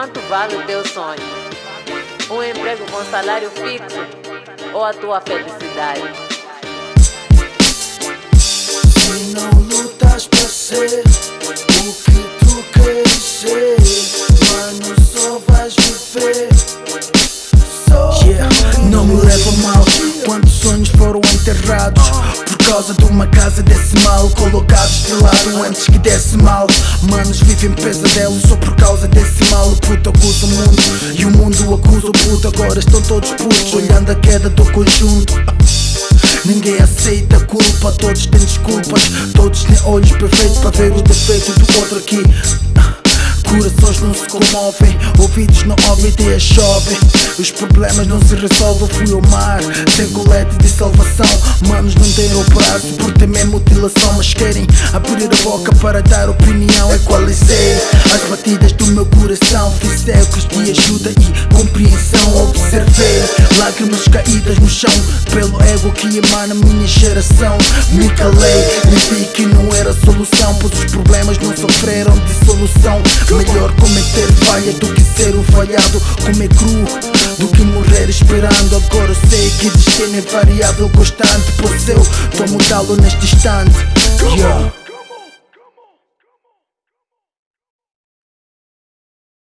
quanto vale o teu sonho? Um emprego com salário fixo ou a tua felicidade? Se não lutas para ser o que tu queres ser, mano, só vais viver. Só yeah. Não me leva mal foram enterrados por causa de uma casa decimal colocados de lado antes que desse mal. Manos vivem pesadelos só por causa desse mal. O puto acusa o mundo e o mundo acusa o puto. Agora estão todos putos olhando a queda do conjunto. Ninguém aceita a culpa, todos têm desculpas Todos têm olhos perfeitos para ver o defeito do outro aqui Corações não se comovem, ouvidos não ouvem, ideias chovem Os problemas não se resolvem, fui ao mar Sem colete de salvação, manos não têm o prazo Por temer mutilação, mas querem abrir a boca para dar opinião. Equalizei as batidas do meu coração Fiz ecos de ajuda e compreensão. Observei lágrimas caídas no chão Pelo ego que emana minha geração. Me calei e vi que não era solução Pois os problemas não sofreram de solução. Melhor cometer falha do que ser o falhado. Comer cru do que morrer esperando. Agora sei que destino é variável constante. Pois eu tô mudá-lo neste instante. Yeah.